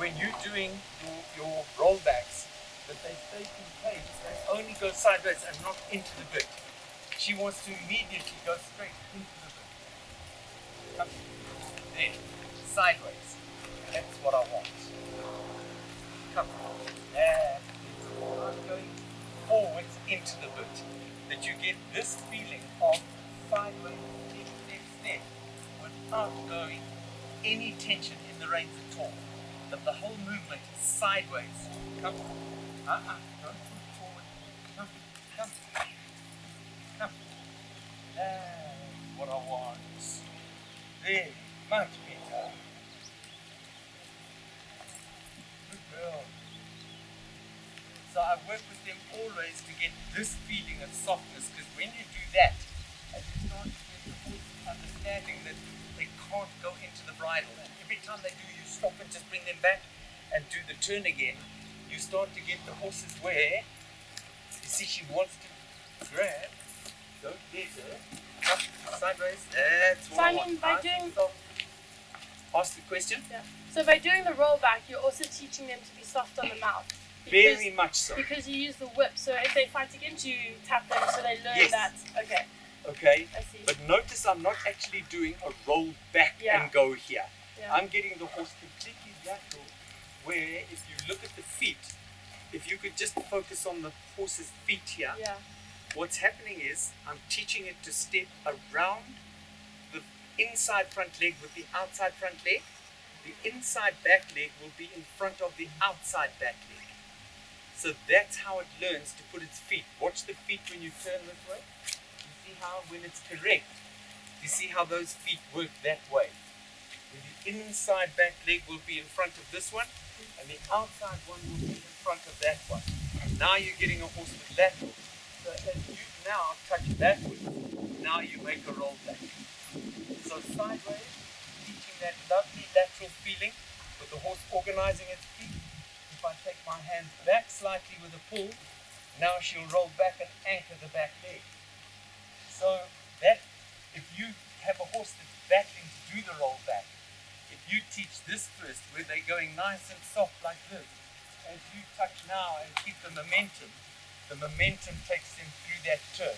when you're doing your, your rollbacks, that they stay in place, they only go sideways and not into the bit. She wants to immediately go straight into the bit. Come. There. Sideways. That's what I want. Come. There. I'm going forwards into the bit. That you get this feeling of sideways, step, step, step, without going any tension in the reins at all. That the whole movement is sideways. Come. Uh-uh. Don't pull forward. Come. Come. Come. That's what I want. Very much better. Good girl. So I work with them always to get this feeling of softness because when you do that, and you start to get the horse understanding that they can't go into the bridle, and every time they do, you stop and just bring them back and do the turn again, you start to get the horses where you see she wants to grab, don't let her, up, sideways, that's what I Simon, want. by doing- Ask the question. Yeah. So by doing the rollback, you're also teaching them to be soft on the mouth. Very much so. Because you use the whip, so if they fight against you, tap them so they learn Yes. that. Okay, Okay. But notice I'm not actually doing a roll back Yeah. and go here. Yeah. I'm getting the horse completely lateral where if you look at the feet, if you could just focus on the horse's feet here, yeah, what's happening is I'm teaching it to step around the inside front leg with the outside front leg. The inside back leg will be in front of the outside back leg. So that's how it learns to put its feet. Watch the feet when you turn this way. You see how when it's correct, you see how those feet work that way. The inside back leg will be in front of this one, and the outside one will be in front of that one. Now you're getting a horse with lateral. So as you now touch backwards, now you make a roll back. So sideways, teaching that lovely lateral feeling with the horse organizing its feet. If I take my hand back slightly with a pull, now she'll roll back and anchor the back leg. So that if you have a horse that's battling to do the roll back, if you teach this first, where they're going nice and soft like this, as you touch now and keep the momentum, the momentum takes them through that turn.